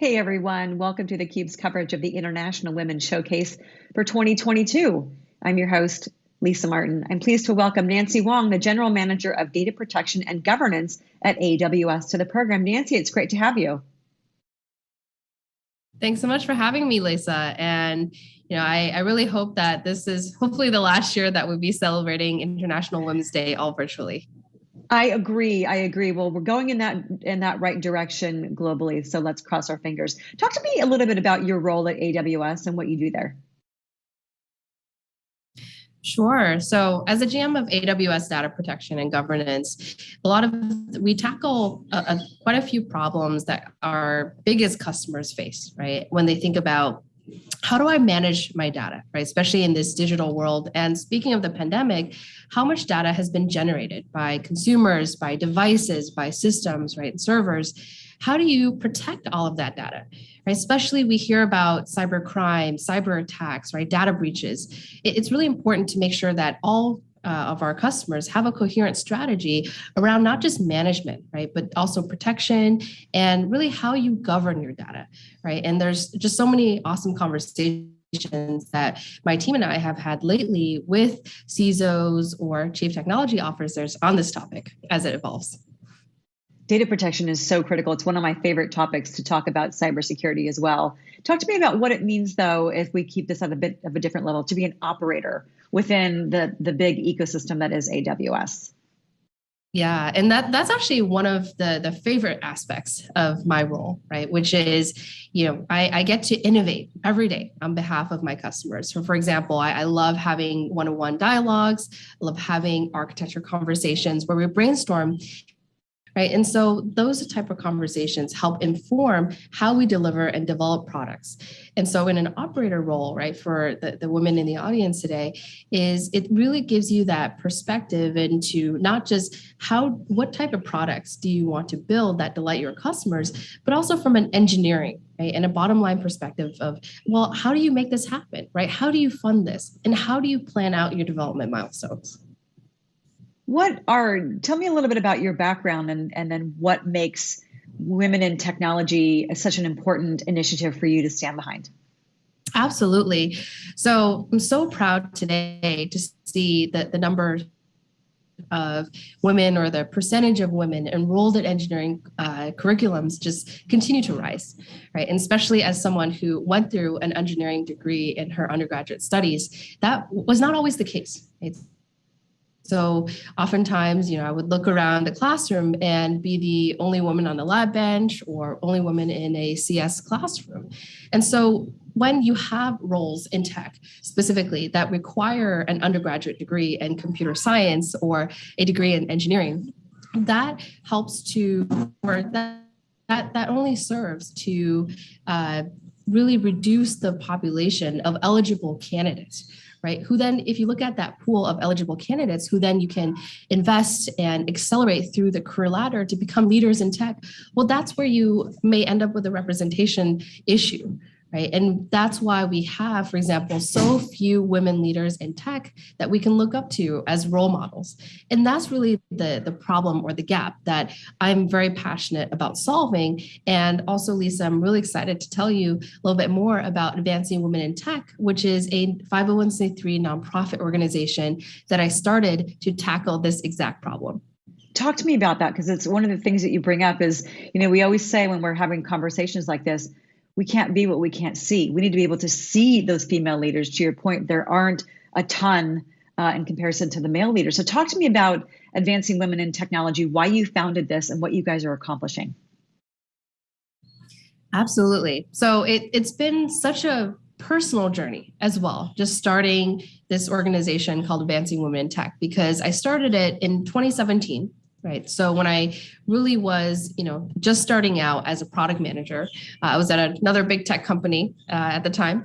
Hey everyone, welcome to theCUBE's coverage of the International Women's Showcase for 2022. I'm your host, Lisa Martin. I'm pleased to welcome Nancy Wang, the General Manager of Data Protection and Governance at AWS to the program. Nancy, it's great to have you. Thanks so much for having me, Lisa. And you know, I, I really hope that this is hopefully the last year that we'll be celebrating International Women's Day all virtually. I agree. I agree. Well, we're going in that in that right direction globally. So let's cross our fingers. Talk to me a little bit about your role at AWS and what you do there. Sure. So as a GM of AWS data protection and governance, a lot of we tackle a, a, quite a few problems that our biggest customers face, right? When they think about how do I manage my data, right? Especially in this digital world. And speaking of the pandemic, how much data has been generated by consumers, by devices, by systems, right, servers. How do you protect all of that data? Right? Especially we hear about cyber crime, cyber attacks, right? Data breaches. It's really important to make sure that all uh, of our customers have a coherent strategy around not just management, right, but also protection and really how you govern your data, right? And there's just so many awesome conversations that my team and I have had lately with CISOs or chief technology officers on this topic as it evolves. Data protection is so critical. It's one of my favorite topics to talk about cybersecurity as well. Talk to me about what it means, though, if we keep this at a bit of a different level, to be an operator within the, the big ecosystem that is AWS. Yeah, and that that's actually one of the the favorite aspects of my role, right? Which is, you know, I, I get to innovate every day on behalf of my customers. So, for example, I, I love having one-on-one dialogues. I love having architecture conversations where we brainstorm right? And so those type of conversations help inform how we deliver and develop products. And so in an operator role, right, for the, the women in the audience today, is it really gives you that perspective into not just how, what type of products do you want to build that delight your customers, but also from an engineering, right, and a bottom line perspective of, well, how do you make this happen, right? How do you fund this? And how do you plan out your development milestones? What are, tell me a little bit about your background and, and then what makes women in technology such an important initiative for you to stand behind? Absolutely. So I'm so proud today to see that the number of women or the percentage of women enrolled in engineering uh, curriculums just continue to rise, right? And especially as someone who went through an engineering degree in her undergraduate studies, that was not always the case. Right? So oftentimes, you know, I would look around the classroom and be the only woman on the lab bench or only woman in a CS classroom. And so when you have roles in tech specifically that require an undergraduate degree in computer science or a degree in engineering, that helps to, or that, that, that only serves to uh, really reduce the population of eligible candidates right? Who then, if you look at that pool of eligible candidates, who then you can invest and accelerate through the career ladder to become leaders in tech, well, that's where you may end up with a representation issue, right? And that's why we have, for example, so few women leaders in tech that we can look up to as role models. And that's really the, the problem or the gap that I'm very passionate about solving. And also, Lisa, I'm really excited to tell you a little bit more about Advancing Women in Tech, which is a 501c3 nonprofit organization that I started to tackle this exact problem talk to me about that because it's one of the things that you bring up is you know we always say when we're having conversations like this we can't be what we can't see. We need to be able to see those female leaders. To your point, there aren't a ton uh, in comparison to the male leaders. So, talk to me about advancing women in technology, why you founded this, and what you guys are accomplishing. Absolutely. So, it, it's been such a personal journey as well, just starting this organization called Advancing Women in Tech, because I started it in 2017 right? So when I really was, you know, just starting out as a product manager, uh, I was at another big tech company uh, at the time,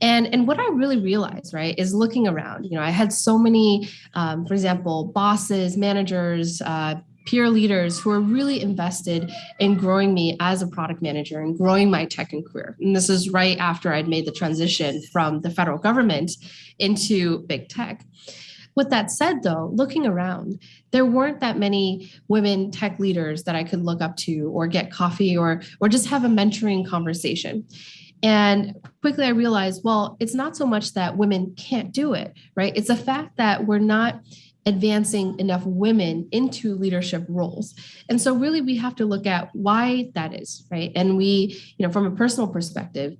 and and what I really realized, right, is looking around. You know, I had so many, um, for example, bosses, managers. Uh, peer leaders who are really invested in growing me as a product manager and growing my tech and career. And this is right after I'd made the transition from the federal government into big tech. With that said, though, looking around, there weren't that many women tech leaders that I could look up to or get coffee or, or just have a mentoring conversation. And quickly I realized, well, it's not so much that women can't do it, right? It's the fact that we're not advancing enough women into leadership roles. And so really we have to look at why that is, right? And we, you know, from a personal perspective,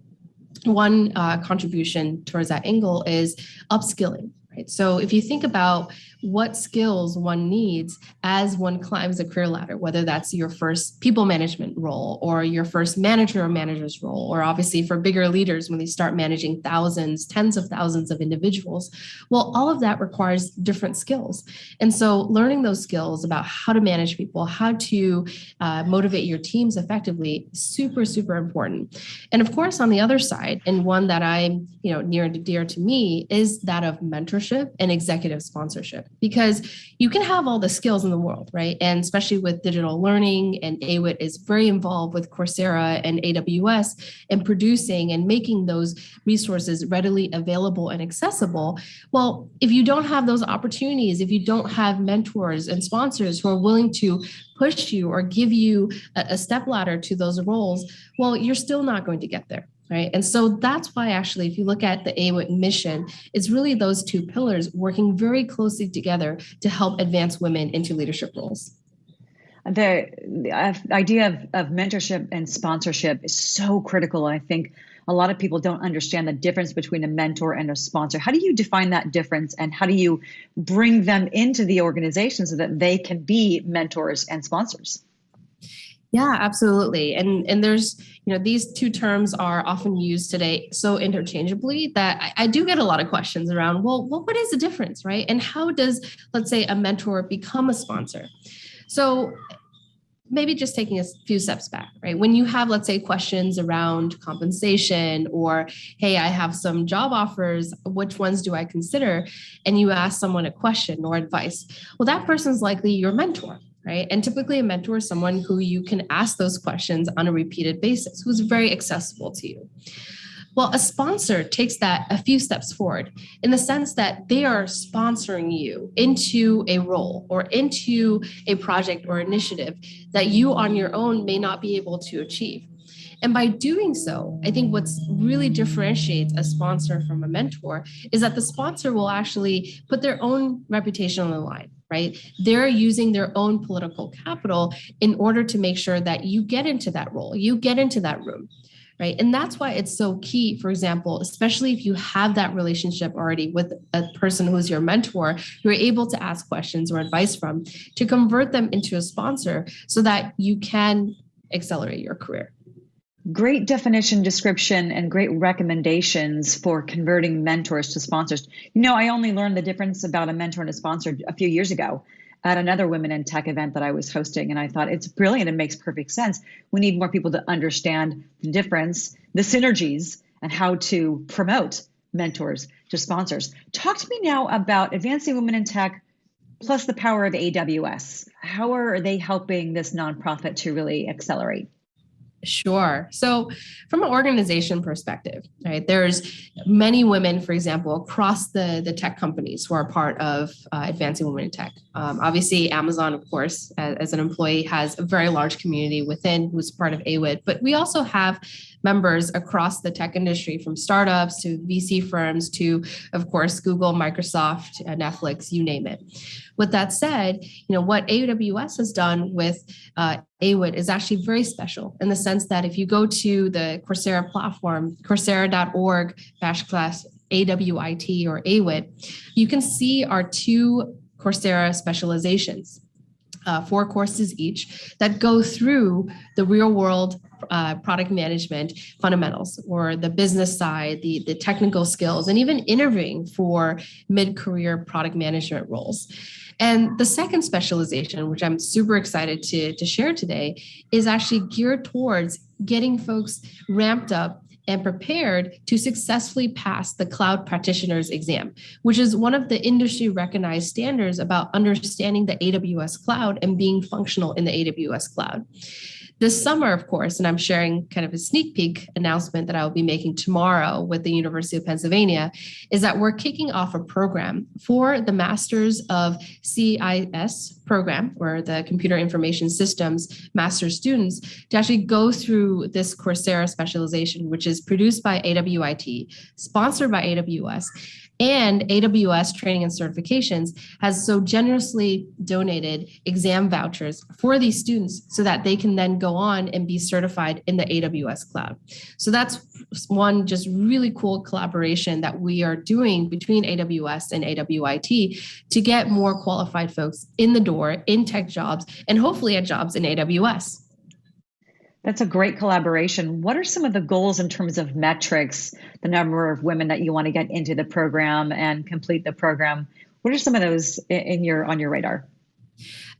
one uh, contribution towards that angle is upskilling, right? So if you think about what skills one needs as one climbs a career ladder, whether that's your first people management role or your first manager or manager's role, or obviously for bigger leaders when they start managing thousands, tens of thousands of individuals. Well, all of that requires different skills. And so learning those skills about how to manage people, how to uh, motivate your teams effectively, super, super important. And of course, on the other side, and one that I'm, you know, near and dear to me is that of mentorship and executive sponsorship because you can have all the skills in the world, right? And especially with digital learning and AWIT is very involved with Coursera and AWS and producing and making those resources readily available and accessible. Well, if you don't have those opportunities, if you don't have mentors and sponsors who are willing to push you or give you a, a step ladder to those roles, well, you're still not going to get there right? And so that's why actually, if you look at the AWIT mission, it's really those two pillars working very closely together to help advance women into leadership roles. The, the uh, idea of, of mentorship and sponsorship is so critical. I think a lot of people don't understand the difference between a mentor and a sponsor. How do you define that difference and how do you bring them into the organization so that they can be mentors and sponsors? Yeah, absolutely. And and there's, you know, these two terms are often used today so interchangeably that I, I do get a lot of questions around, well, well, what is the difference, right? And how does, let's say, a mentor become a sponsor? So maybe just taking a few steps back, right? When you have, let's say, questions around compensation or, hey, I have some job offers, which ones do I consider? And you ask someone a question or advice, well, that person's likely your mentor, right? And typically a mentor is someone who you can ask those questions on a repeated basis, who's very accessible to you. Well, a sponsor takes that a few steps forward in the sense that they are sponsoring you into a role or into a project or initiative that you on your own may not be able to achieve. And by doing so, I think what's really differentiates a sponsor from a mentor is that the sponsor will actually put their own reputation on the line right? They're using their own political capital in order to make sure that you get into that role, you get into that room, right? And that's why it's so key, for example, especially if you have that relationship already with a person who's your mentor, you're able to ask questions or advice from to convert them into a sponsor so that you can accelerate your career. Great definition, description, and great recommendations for converting mentors to sponsors. You know, I only learned the difference about a mentor and a sponsor a few years ago at another Women in Tech event that I was hosting. And I thought it's brilliant. It makes perfect sense. We need more people to understand the difference, the synergies, and how to promote mentors to sponsors. Talk to me now about Advancing Women in Tech plus the power of AWS. How are they helping this nonprofit to really accelerate? Sure. So from an organization perspective, right, there's many women, for example, across the, the tech companies who are part of uh, Advancing Women in Tech. Um, obviously, Amazon, of course, as, as, an employee, has a very large community within who's part of AWIT, but we also have members across the tech industry from startups to VC firms to, of course, Google, Microsoft, uh, Netflix, you name it. With that said, you know, what AWS has done with uh, AWIT is actually very special in the sense that if you go to the Coursera platform, coursera.org backslash AWIT or AWIT, you can see our two Coursera specializations. Uh, four courses each that go through the real world uh, product management fundamentals or the business side, the, the technical skills, and even interviewing for mid-career product management roles. And the second specialization, which I'm super excited to, to share today, is actually geared towards getting folks ramped up and prepared to successfully pass the cloud practitioners exam, which is one of the industry recognized standards about understanding the AWS cloud and being functional in the AWS cloud. This summer, of course, and I'm sharing kind of a sneak peek announcement that I will be making tomorrow with the University of Pennsylvania, is that we're kicking off a program for the Masters of CIS program, or the Computer Information Systems Master students, to actually go through this Coursera specialization, which is produced by AWIT, sponsored by AWS and AWS Training and Certifications has so generously donated exam vouchers for these students so that they can then go on and be certified in the AWS cloud. So that's one just really cool collaboration that we are doing between AWS and AWIT to get more qualified folks in the door in tech jobs and hopefully at jobs in AWS. That's a great collaboration. What are some of the goals in terms of metrics, the number of women that you want to get into the program and complete the program? What are some of those in your on your radar?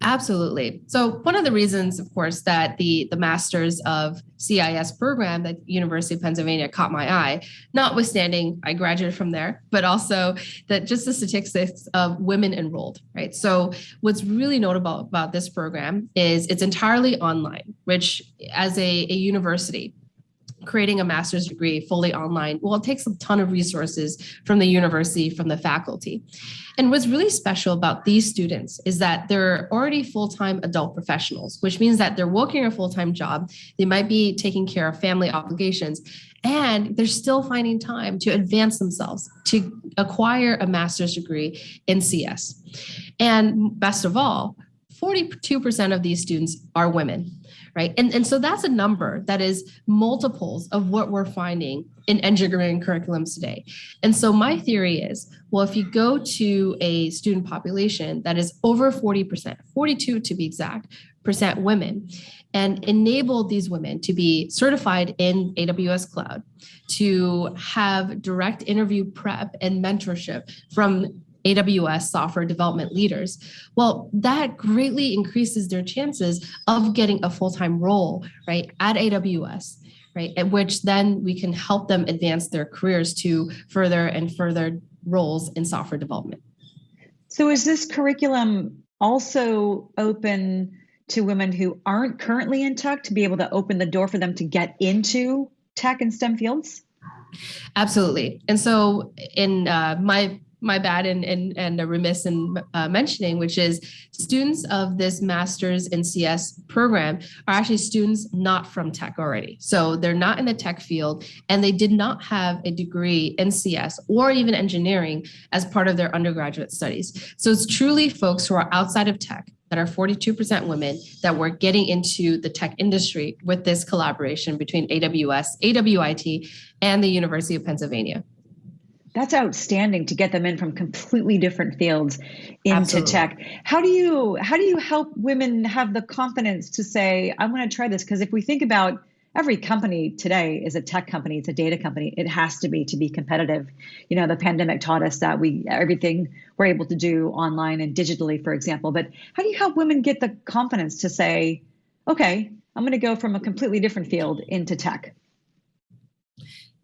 Absolutely. So one of the reasons, of course, that the the Masters of CIS program that University of Pennsylvania caught my eye, notwithstanding I graduated from there, but also that just the statistics of women enrolled, right? So what's really notable about this program is it's entirely online, which as a, a university, creating a master's degree fully online, well, it takes a ton of resources from the university, from the faculty. And what's really special about these students is that they're already full-time adult professionals, which means that they're working a full-time job. They might be taking care of family obligations, and they're still finding time to advance themselves, to acquire a master's degree in CS. And best of all, 42% of these students are women right? And, and so that's a number that is multiples of what we're finding in engineering curriculums today. And so my theory is, well, if you go to a student population that is over 40%, 42 to be exact, percent women, and enable these women to be certified in AWS Cloud, to have direct interview prep and mentorship from AWS software development leaders, well, that greatly increases their chances of getting a full-time role, right, at AWS, right, at which then we can help them advance their careers to further and further roles in software development. So is this curriculum also open to women who aren't currently in tech to be able to open the door for them to get into tech and STEM fields? Absolutely. And so in uh, my my bad and and, and remiss in uh, mentioning, which is students of this master's in CS program are actually students not from tech already. So they're not in the tech field and they did not have a degree in CS or even engineering as part of their undergraduate studies. So it's truly folks who are outside of tech that are 42% women that were getting into the tech industry with this collaboration between AWS, AWIT, and the University of Pennsylvania that's outstanding to get them in from completely different fields into Absolutely. tech. How do you how do you help women have the confidence to say i want to try this because if we think about every company today is a tech company it's a data company it has to be to be competitive. You know the pandemic taught us that we everything we're able to do online and digitally for example but how do you help women get the confidence to say okay i'm going to go from a completely different field into tech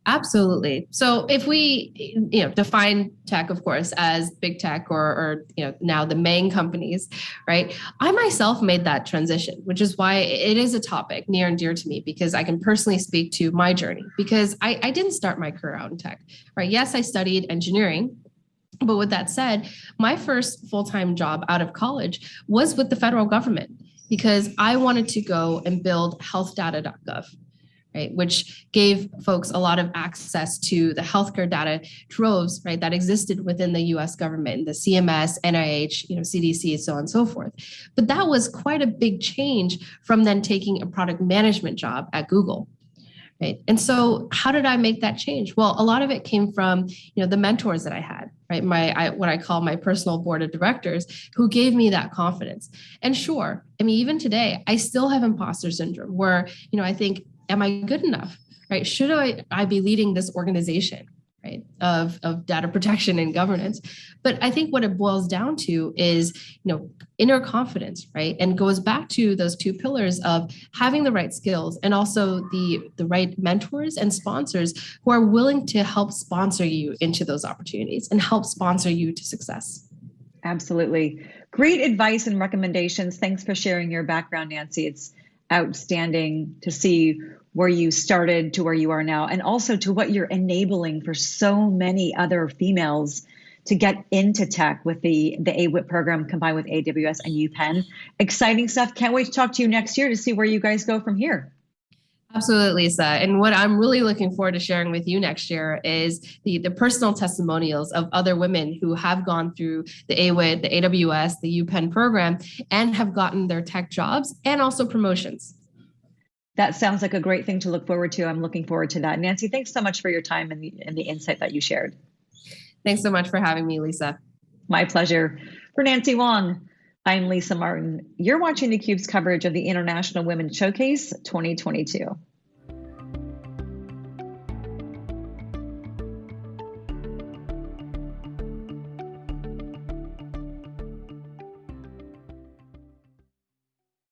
Absolutely. So if we, you know, define tech, of course, as big tech or, or, you know, now the main companies, right? I myself made that transition, which is why it is a topic near and dear to me because I can personally speak to my journey because I, I didn't start my career out in tech, right? Yes, I studied engineering, but with that said, my first full-time job out of college was with the federal government because I wanted to go and build healthdata.gov right, which gave folks a lot of access to the healthcare data troves, right, that existed within the U.S. government, the CMS, NIH, you know, CDC, so on and so forth. But that was quite a big change from then taking a product management job at Google. Right. And so how did I make that change? Well, a lot of it came from, you know, the mentors that I had, right? My I, what I call my personal board of directors who gave me that confidence. And sure, I mean, even today, I still have imposter syndrome where, you know, I think am I good enough? Right? Should I, I be leading this organization? Right, of, of data protection and governance. But I think what it boils down to is, you know, inner confidence, right? And goes back to those two pillars of having the right skills and also the, the right mentors and sponsors who are willing to help sponsor you into those opportunities and help sponsor you to success. Absolutely. Great advice and recommendations. Thanks for sharing your background, Nancy. It's outstanding to see where you started to where you are now, and also to what you're enabling for so many other females to get into tech with the the AWIT program combined with AWS and UPenn. Exciting stuff. Can't wait to talk to you next year to see where you guys go from here. Absolutely, Lisa. And what I'm really looking forward to sharing with you next year is the, the personal testimonials of other women who have gone through the AWIT, the AWS, the UPenn program, and have gotten their tech jobs and also promotions. That sounds like a great thing to look forward to. I'm looking forward to that. Nancy, thanks so much for your time and the, and the insight that you shared. Thanks so much for having me, Lisa. My pleasure. For Nancy Wang, I'm Lisa Martin. You're watching theCUBE's coverage of the International Women's Showcase 2022.